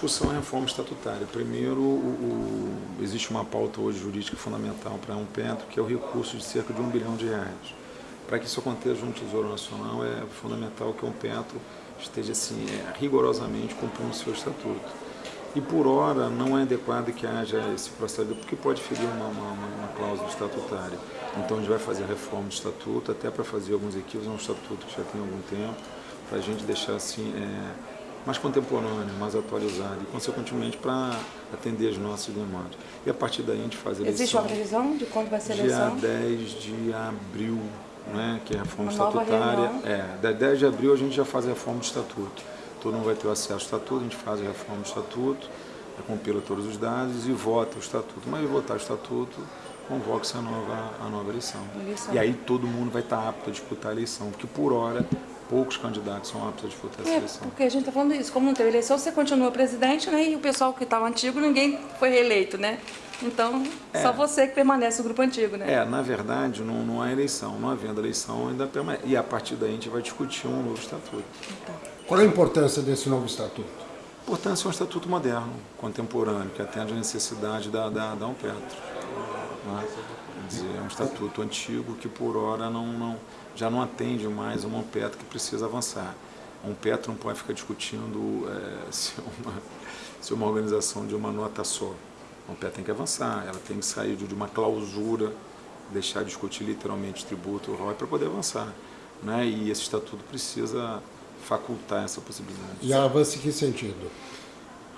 discussão é a reforma estatutária. Primeiro, o, o, existe uma pauta hoje jurídica fundamental para um petro, que é o recurso de cerca de um bilhão de reais. Para que isso aconteça junto ao Tesouro Nacional, é fundamental que um petro esteja assim, é, rigorosamente cumprindo o seu estatuto. E por hora não é adequado que haja esse processo, porque pode ferir uma, uma, uma cláusula estatutária. Então a gente vai fazer a reforma do estatuto, até para fazer alguns equívocos, é um estatuto que já tem algum tempo, para a gente deixar assim é, mais contemporâneo, mais atualizado e consequentemente para atender as nossas demandas. E a partir daí a gente faz a eleição. Existe uma previsão de quando vai ser a eleição? Dia 10 de abril, né, que é a reforma uma estatutária. É, 10 de abril a gente já faz a reforma do estatuto. Todo mundo vai ter acesso ao estatuto, a gente faz a reforma do estatuto, compila todos os dados e vota o estatuto. Mas votar o estatuto, convoca-se a nova, a nova eleição. eleição. E aí todo mundo vai estar apto a disputar a eleição, porque por hora poucos candidatos são aptos a disputar essa é, eleição. Porque a gente está falando isso, como não teve eleição, você continua presidente, né? E o pessoal que estava antigo, ninguém foi reeleito, né? Então, é. só você que permanece no grupo antigo, né? É, na verdade, não, não há eleição. Não havendo eleição, ainda permanece. E a partir daí a gente vai discutir um novo estatuto. Então. Qual é a importância desse novo estatuto? A importância é um estatuto moderno, contemporâneo, que atende à necessidade da, da, da Umpetro. Né? É um estatuto antigo que, por hora, não, não já não atende mais uma Petro que precisa avançar. Um Petro não pode ficar discutindo é, se, uma, se uma organização de uma nota só. A Petro tem que avançar, ela tem que sair de uma clausura, deixar de discutir literalmente tributo, ROI, para poder avançar. Né? E esse estatuto precisa facultar essa possibilidade. E avança em que sentido?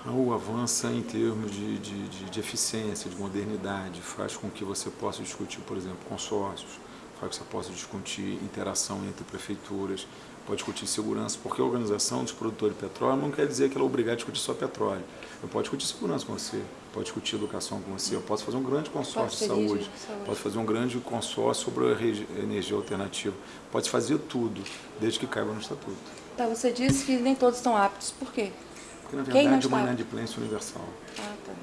O avança em termos de, de, de, de eficiência, de modernidade, faz com que você possa discutir, por exemplo, consórcios, para que você possa discutir interação entre prefeituras, pode discutir segurança, porque a organização dos produtores de petróleo não quer dizer que ela é obrigada a discutir só petróleo. Eu posso discutir segurança com você, pode discutir educação com você, eu posso fazer um grande consórcio de saúde, saúde, posso fazer um grande consórcio sobre a energia alternativa, pode fazer tudo, desde que caiba no estatuto. Tá, você disse que nem todos estão aptos, por quê? Porque, na verdade, é uma inadimplência universal. Ah, tá.